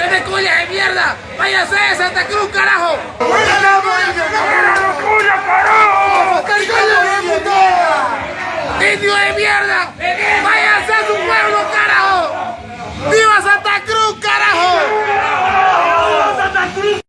¡Pinche de cuya de mierda! ¡Váyase de Santa Cruz, carajo! carajo! ¡Indio de mierda!